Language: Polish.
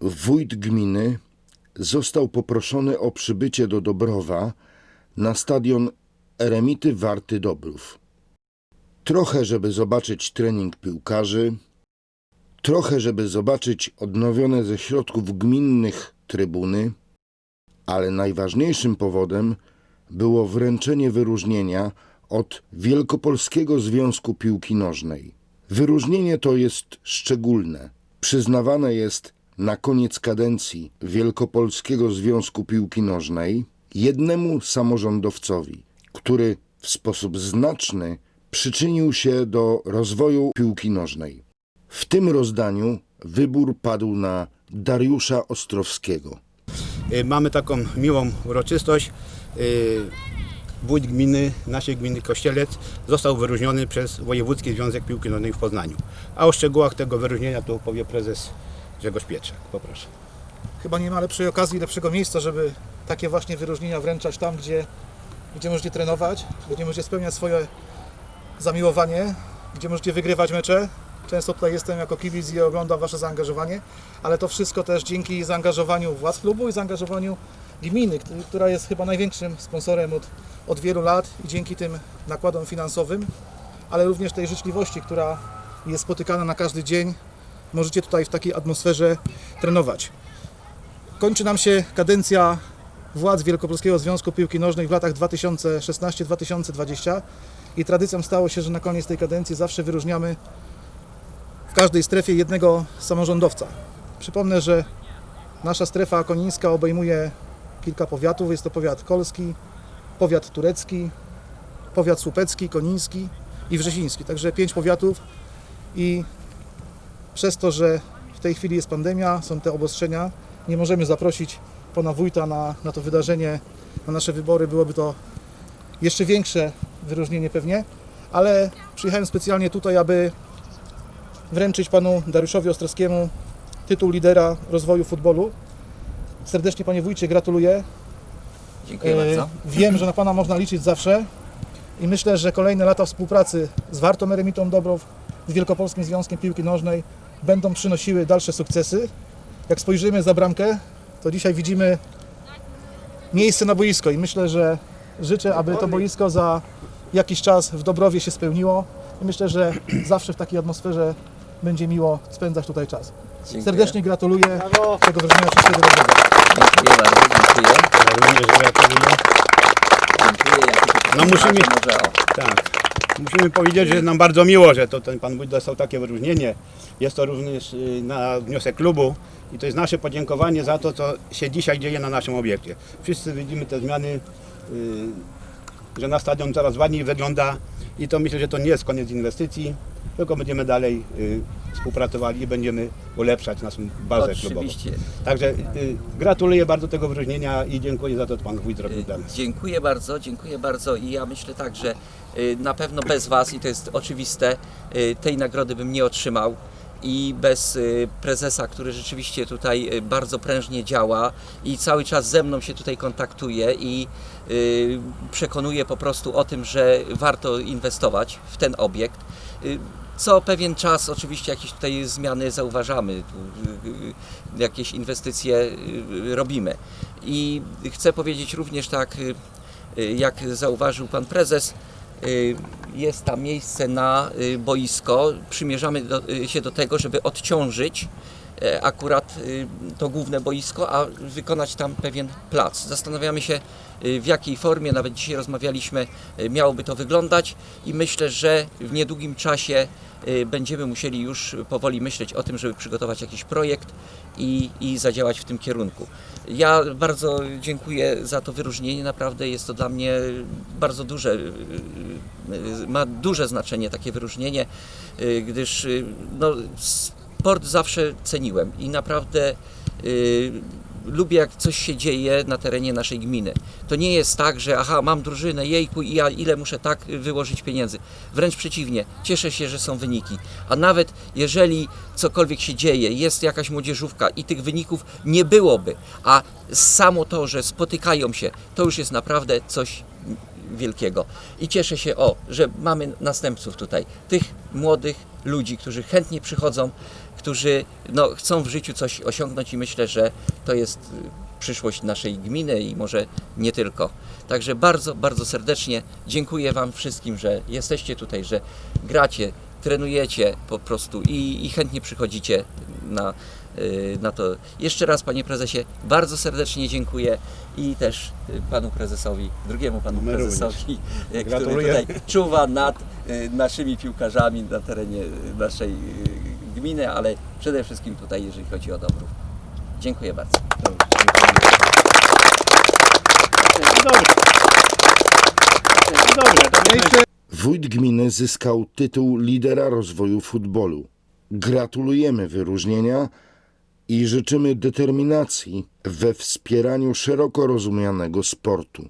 wójt gminy został poproszony o przybycie do Dobrowa na stadion Eremity Warty Dobrów. Trochę, żeby zobaczyć trening piłkarzy, trochę, żeby zobaczyć odnowione ze środków gminnych trybuny, ale najważniejszym powodem było wręczenie wyróżnienia od Wielkopolskiego Związku Piłki Nożnej. Wyróżnienie to jest szczególne. Przyznawane jest na koniec kadencji Wielkopolskiego Związku Piłki Nożnej jednemu samorządowcowi, który w sposób znaczny przyczynił się do rozwoju piłki nożnej. W tym rozdaniu wybór padł na Dariusza Ostrowskiego. Y, Mamy taką miłą uroczystość. Y, Wójt gminy, naszej gminy Kościelec został wyróżniony przez Wojewódzki Związek Piłki Nożnej w Poznaniu. A o szczegółach tego wyróżnienia tu opowie prezes Grzegorz Pietrzak. Poproszę. Chyba nie ma lepszej okazji, lepszego miejsca, żeby takie właśnie wyróżnienia wręczać tam, gdzie, gdzie możecie trenować, gdzie możecie spełniać swoje zamiłowanie, gdzie możecie wygrywać mecze. Często tutaj jestem jako kibic i oglądam Wasze zaangażowanie, ale to wszystko też dzięki zaangażowaniu władz klubu i zaangażowaniu gminy, która jest chyba największym sponsorem od, od wielu lat i dzięki tym nakładom finansowym, ale również tej życzliwości, która jest spotykana na każdy dzień, możecie tutaj w takiej atmosferze trenować. Kończy nam się kadencja władz Wielkopolskiego Związku Piłki Nożnej w latach 2016-2020 i tradycją stało się, że na koniec tej kadencji zawsze wyróżniamy w każdej strefie jednego samorządowca. Przypomnę, że nasza strefa konińska obejmuje kilka powiatów. Jest to powiat kolski, powiat turecki, powiat słupecki, koniński i wrzesiński. Także pięć powiatów i przez to, że w tej chwili jest pandemia, są te obostrzenia, nie możemy zaprosić pana wójta na, na to wydarzenie, na nasze wybory. Byłoby to jeszcze większe wyróżnienie pewnie, ale przyjechałem specjalnie tutaj, aby wręczyć panu Dariuszowi Ostrowskiemu tytuł lidera rozwoju futbolu. Serdecznie panie wójcie gratuluję. Dziękuję E, bardzo. Wiem, że na Pana można liczyć zawsze i myślę, że kolejne lata współpracy z Wartą Eremitą Dobrów, z Wielkopolskim Związkiem Piłki Nożnej będą przynosiły dalsze sukcesy. Jak spojrzymy za bramkę, to dzisiaj widzimy miejsce na boisko i myślę, że życzę, aby to boisko za jakiś czas w Dobrowie się spełniło i myślę, że zawsze w takiej atmosferze będzie miło spędzać tutaj czas. Dziękuję. Serdecznie gratuluję tego wyróżnienia wszystkiego dobrego. Dziękuję bardzo, dziękuję. Ja również gratuluję. Dziękuję. No musimy-. Tak. Musimy powiedzieć, że jest nam bardzo miło, że to ten pan wójt dostał takie wyróżnienie. Jest to również y, na wniosek klubu i to jest nasze podziękowanie za to, co się dzisiaj dzieje na naszym obiekcie. Wszyscy widzimy te zmiany, y, że na stadion coraz ładniej wygląda i to myślę, że to nie jest koniec inwestycji, tylko będziemy dalej y, współpracowali i będziemy ulepszać naszą bazę klubową. Oczywiście. Także y, gratuluję bardzo tego wyróżnienia i dziękuję za to, co pan wójt zrobił dla nas. Dziękuję bardzo, dziękuję bardzo i ja myślę tak, że y, na pewno bez Was, i to jest oczywiste, y, tej nagrody bym nie otrzymał i bez y, prezesa, który rzeczywiście tutaj y, bardzo prężnie działa i cały czas ze mną się tutaj kontaktuje i y, przekonuje po prostu o tym, że warto inwestować w ten obiekt. Y, Co pewien czas oczywiście jakieś tutaj zmiany zauważamy, tu, y, y, jakieś inwestycje y, robimy. I chcę powiedzieć również tak, y, y, jak zauważył pan prezes, y, jest tam miejsce na y, boisko. Przymierzamy do, y, się do tego, żeby odciążyć akurat y, to główne boisko, a wykonać tam pewien plac. Zastanawiamy się y, w jakiej formie, nawet dzisiaj rozmawialiśmy, y, miałoby to wyglądać i myślę, że w niedługim czasie będziemy musieli już powoli myśleć o tym, żeby przygotować jakiś projekt i, i zadziałać w tym kierunku. Ja bardzo dziękuję za to wyróżnienie, naprawdę jest to dla mnie bardzo duże, ma duże znaczenie takie wyróżnienie, gdyż no, sport zawsze ceniłem i naprawdę y, lubię jak coś się dzieje na terenie naszej gminy. To nie jest tak, że aha, mam drużynę, jejku i ja ile muszę tak wyłożyć pieniędzy. Wręcz przeciwnie, cieszę się, że są wyniki. A nawet jeżeli cokolwiek się dzieje, jest jakaś młodzieżówka i tych wyników nie byłoby, a samo to, że spotykają się, to już jest naprawdę coś wielkiego. I cieszę się, o, że mamy następców tutaj, tych młodych, ludzi, którzy chętnie przychodzą, którzy no, chcą w życiu coś osiągnąć i myślę, że to jest y, przyszłość naszej gminy i może nie tylko. Także bardzo, bardzo serdecznie dziękuję Wam wszystkim, że jesteście tutaj, że gracie, trenujecie po prostu i, i chętnie przychodzicie na, na to. Jeszcze raz Panie Prezesie, bardzo serdecznie dziękuję i też y, Panu Prezesowi, drugiemu Panu My Prezesowi, y, który Gratuluję. tutaj czuwa nad y, naszymi piłkarzami na terenie y, naszej y, gminy, ale przede wszystkim tutaj, jeżeli chodzi o Dobrów. Dziękuję bardzo. Dobrze. Dobrze, Miejsce Wójt gminy zyskał tytuł lidera rozwoju futbolu. Gratulujemy wyróżnienia i życzymy determinacji we wspieraniu szeroko rozumianego sportu.